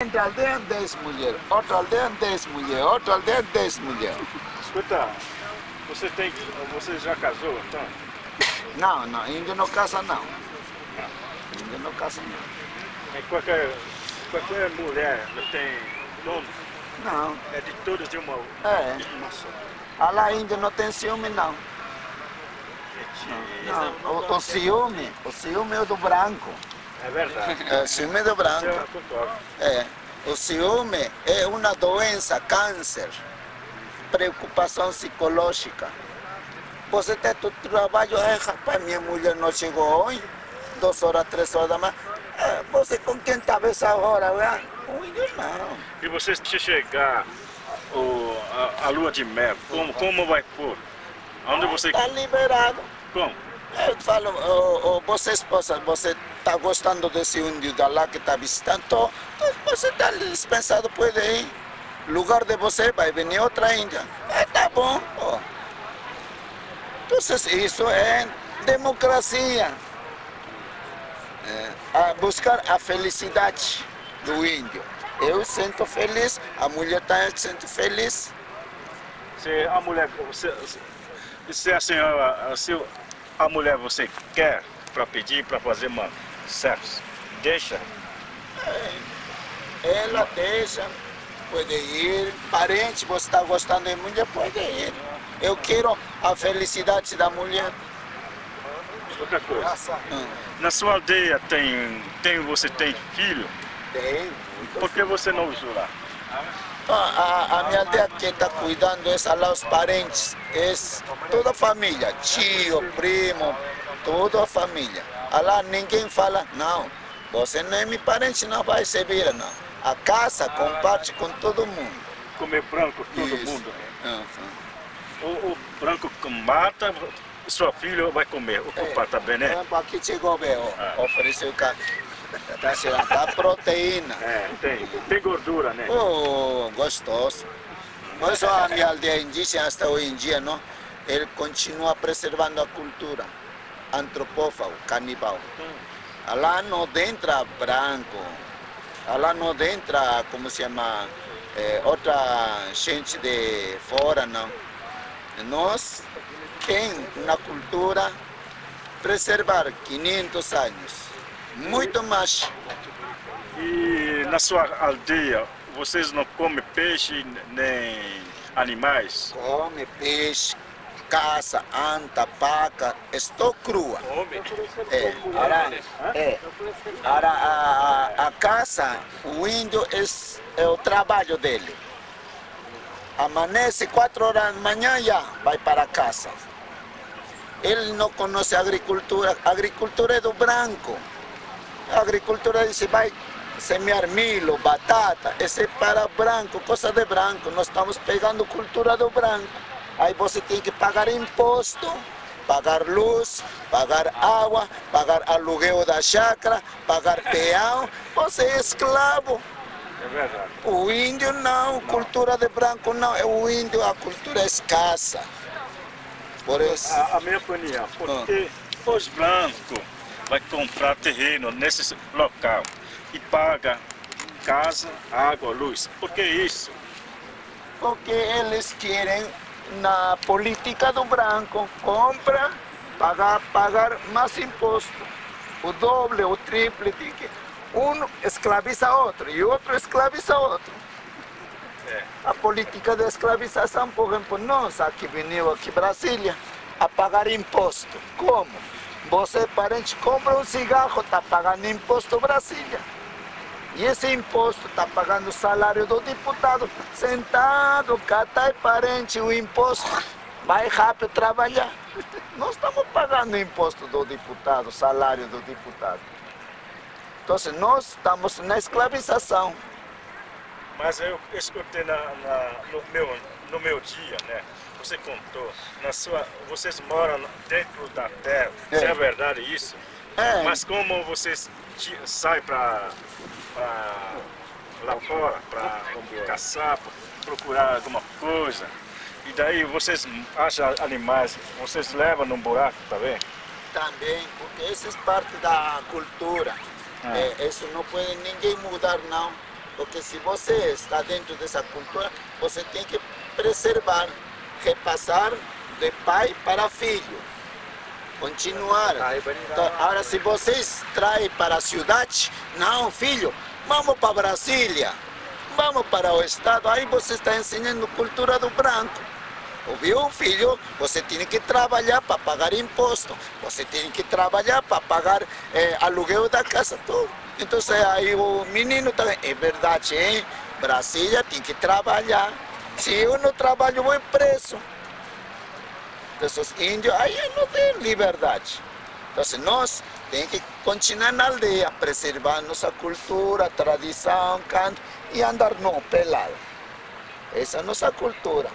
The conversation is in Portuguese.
Entre aldeia 10 mulheres, outra aldeia 10 mulheres, outra aldeia 10 mulheres. Escuta, você tem. Você já casou então? Não, não, índio não casa não. Índio não casa não. E qualquer, qualquer mulher tem dono, Não, é de todas de uma, é. de uma só. Ah, lá índio não tem ciúme não. Não, o, o ciúme, o ciúme é o do branco. É verdade. É, o ciúme do branco. Eu. É. O ciúme é uma doença, câncer, preocupação psicológica. Você tem todo trabalho, é, rapaz, minha mulher não chegou hoje, duas horas, três horas da manhã. É, você com quem estava essa hora? Com índio não. E você se chegar o, a, a lua de mel, como, como vai pôr? Onde você. Está liberado. Como? Eu falo, oh, oh, você esposa, você está gostando desse índio da lá que está visitando? Você está dispensado, pode ir. Lugar de você vai vir outra índia. É, tá bom. ó. Então, isso é democracia. É, a buscar a felicidade do índio. Eu sinto feliz, a mulher também sente feliz. Se a mulher. Se- se a senhora. Se a mulher você quer para pedir para fazer uma sexo, deixa. Ela deixa, pode ir. Parente, você está gostando de mulher, pode ir. Eu quero a felicidade da mulher. Outra coisa. Hum, Na sua aldeia tem, tem você tem filho? Tem. Por que você não usou lá? A, a, a minha aldeia que está cuidando é lá os parentes, é toda a família, tio, primo, toda a família. Ah, Lá ninguém fala, não, você não é meu parente, não vai se vira, não. A casa comparte com todo mundo. Comer branco todo Isso. mundo. Ah, O, o branco que mata, sua filha vai comer. O culpa também, né? Tempo aqui chegou bem, ó, ofereceu cá. Tá chegando, dá proteína. É, tem. Tem gordura, né? Oh, gostoso. Por isso a minha aldeia indígena, hasta hoje em dia, não, ele continua preservando a cultura antropófago, canibal. Lá não entra branco, lá não entra, como se chama, eh, outra gente de fora, não. Nós tem uma cultura preservar 500 anos, muito mais. E na sua aldeia, vocês não comem peixe nem animais? Come peixe, caça, anta, vaca, estou crua. Come. É, ara, é, ara, a, a, a caça, o índio é, é o trabalho dele. Amanhece quatro horas da manhã já vai para casa. Ele não conhece agricultura, a agricultura é do branco. A agricultura diz vai semear milho, batata, esse é para branco, coisa de branco. Nós estamos pegando cultura do branco. Aí você tem que pagar imposto, pagar luz, pagar água, pagar aluguel da chácara, pagar peão. Você é escravo. É verdade. O índio não, cultura de branco não. É o índio, a cultura é escassa. Por isso. A, a minha opinião, porque os brancos vai comprar terreno nesse local e paga casa, água, luz. Por que isso? Porque eles querem, na política do branco, compra, pagar, pagar mais imposto. O doble, o triple. tem que- Um escraviza outro e outro escraviza outro. É. A política de escravização, por exemplo, nós aqui venimos aqui em Brasília a pagar imposto. Como? Você, parente, compra um cigarro, está pagando imposto Brasília. E esse imposto está pagando o salário do deputado. Sentado, catai parente, o imposto. Vai rápido trabalhar. Nós estamos pagando o imposto do deputado, o salário do deputado. Então, nós estamos na escravização. Mas eu escutei na, na- no, meu, no meu dia, né? Você contou, na sua, vocês moram dentro da terra, É. é verdade isso? É. Mas como vocês saem para lá fora, para caçar, pra procurar alguma coisa, e daí vocês acham animais, vocês levam num buraco, tá vendo? Também, porque isso é parte da cultura. Ah. É, isso não pode ninguém mudar, não. Porque se você está dentro dessa cultura, você tem que preservar, repassar de pai para filho. Continuar. Então, agora, se vocês traem para a cidade, não, filho, vamos para Brasília, vamos para o Estado, aí você está ensinando cultura do branco. Ouviu, filho? Você tem que trabalhar para pagar imposto, você tem que trabalhar para pagar eh, aluguel da casa, tudo. Então, aí o menino também, é verdade, hein? Brasília tem que trabalhar. Se eu não trabalho, vou preso. Os índios, aí não tem liberdade. Então, nós temos que continuar na aldeia, preservar nossa cultura, tradição, canto e andar não pelado. Essa é a nossa cultura.